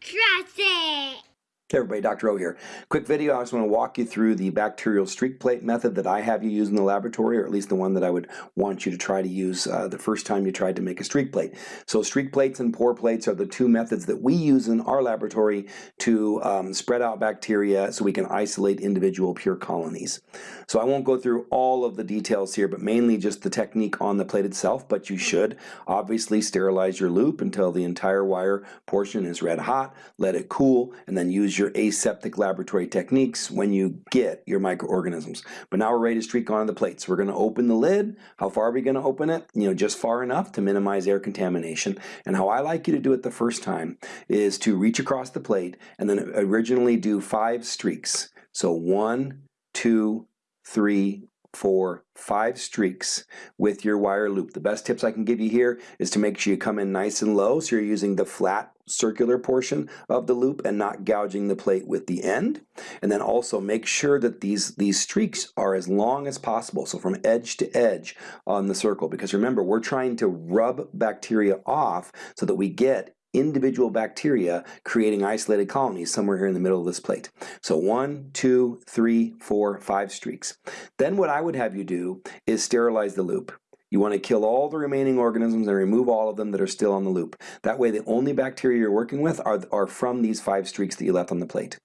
Trust it. Hey everybody, Dr. O here. Quick video, I just want to walk you through the bacterial streak plate method that I have you use in the laboratory, or at least the one that I would want you to try to use uh, the first time you tried to make a streak plate. So streak plates and pour plates are the two methods that we use in our laboratory to um, spread out bacteria so we can isolate individual pure colonies. So I won't go through all of the details here, but mainly just the technique on the plate itself, but you should obviously sterilize your loop until the entire wire portion is red hot, let it cool, and then use your aseptic laboratory techniques when you get your microorganisms. But now we're ready to streak onto the plates. We're going to open the lid. How far are we going to open it? You know, just far enough to minimize air contamination. And how I like you to do it the first time is to reach across the plate and then originally do five streaks. So one, two, three, four, five streaks with your wire loop. The best tips I can give you here is to make sure you come in nice and low so you're using the flat circular portion of the loop and not gouging the plate with the end. And then also make sure that these, these streaks are as long as possible, so from edge to edge on the circle, because remember, we're trying to rub bacteria off so that we get individual bacteria creating isolated colonies somewhere here in the middle of this plate. So one, two, three, four, five streaks. Then what I would have you do is sterilize the loop. You want to kill all the remaining organisms and remove all of them that are still on the loop. That way the only bacteria you're working with are, are from these five streaks that you left on the plate.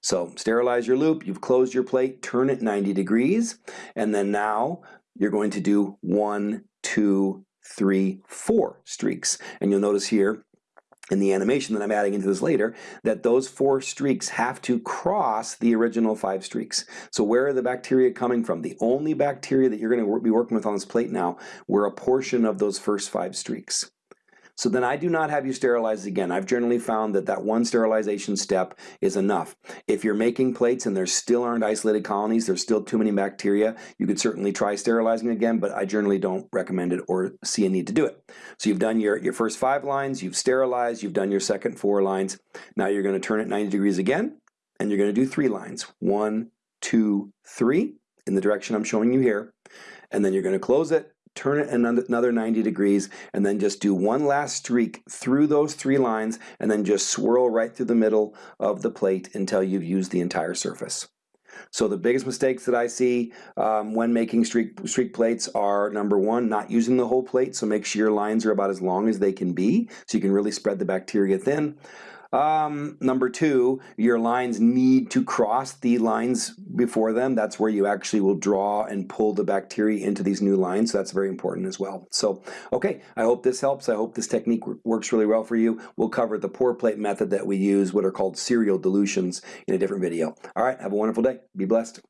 So sterilize your loop, you've closed your plate, turn it 90 degrees, and then now you're going to do one, two, three, four streaks. And you'll notice here in the animation that I'm adding into this later, that those four streaks have to cross the original five streaks. So where are the bacteria coming from? The only bacteria that you're going to be working with on this plate now were a portion of those first five streaks. So then I do not have you sterilize again. I've generally found that that one sterilization step is enough. If you're making plates and there still aren't isolated colonies, there's still too many bacteria, you could certainly try sterilizing again, but I generally don't recommend it or see a need to do it. So you've done your, your first five lines, you've sterilized, you've done your second four lines. Now you're going to turn it 90 degrees again, and you're going to do three lines. One, two, three, in the direction I'm showing you here. And then you're going to close it, turn it another 90 degrees, and then just do one last streak through those three lines, and then just swirl right through the middle of the plate until you've used the entire surface. So the biggest mistakes that I see um, when making streak, streak plates are number one, not using the whole plate, so make sure your lines are about as long as they can be, so you can really spread the bacteria thin. Um, number two, your lines need to cross the lines before them. That's where you actually will draw and pull the bacteria into these new lines. So that's very important as well. So, okay, I hope this helps. I hope this technique works really well for you. We'll cover the pour plate method that we use, what are called serial dilutions in a different video. All right, have a wonderful day. Be blessed.